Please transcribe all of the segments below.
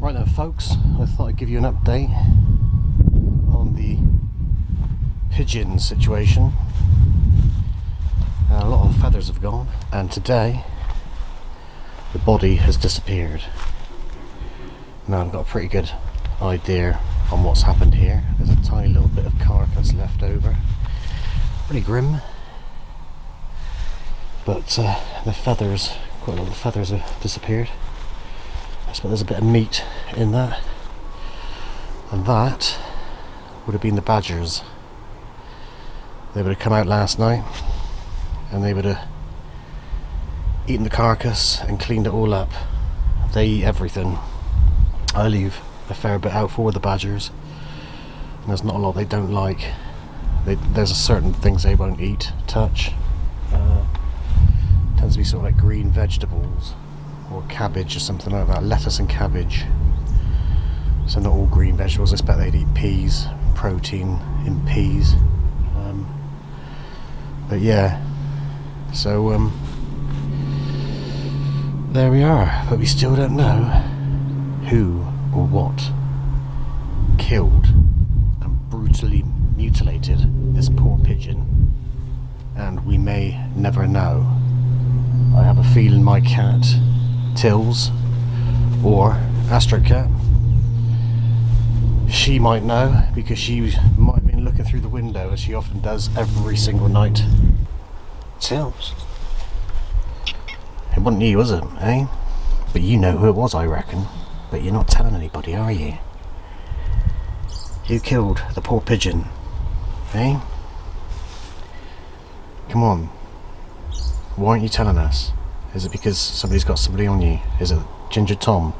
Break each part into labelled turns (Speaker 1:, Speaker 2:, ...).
Speaker 1: Right then folks, I thought I'd give you an update on the pigeon situation. A lot of feathers have gone and today the body has disappeared. Now I've got a pretty good idea on what's happened here. There's a tiny little bit of carcass left over. Pretty grim. But uh, the feathers, quite a lot of the feathers have disappeared. I suppose there's a bit of meat in that. And that would have been the badgers. They would have come out last night and they would have eaten the carcass and cleaned it all up. They eat everything. I leave a fair bit out for the badgers. And there's not a lot they don't like. They, there's certain things they won't eat, touch. Uh, tends to be sort of like green vegetables or cabbage or something like that. Lettuce and cabbage. So not all green vegetables. I expect they'd eat peas, protein in peas. Um, but yeah, so um, there we are. But we still don't know who or what killed and brutally mutilated this poor pigeon. And we may never know. I have a feeling my cat Tills or Astrocat. She might know because she might have been looking through the window as she often does every single night. Tills? It wasn't you, was it, eh? But you know who it was, I reckon. But you're not telling anybody, are you? Who killed the poor pigeon? Eh? Come on. Why aren't you telling us? Is it because somebody's got somebody on you? Is it Ginger Tom?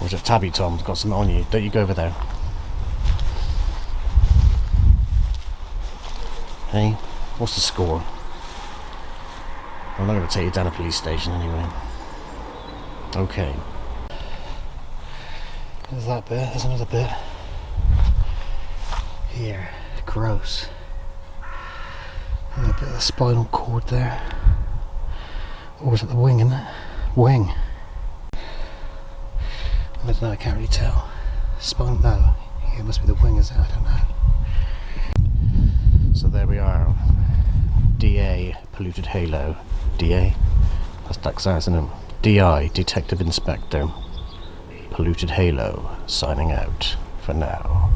Speaker 1: Or is it Tabby Tom's got something on you? Don't you go over there. Hey, what's the score? I'm not going to take you down a police station anyway. Okay. There's that bit, there's another bit. Here, gross. And a bit of spinal cord there. Or is it the wing, isn't it? Wing. I don't know, I can't really tell. Spine, no. It must be the wing, is it? I don't know. So there we are. DA, polluted halo. DA? That's Daxar, isn't? DI, Detective Inspector. Polluted Halo, signing out for now.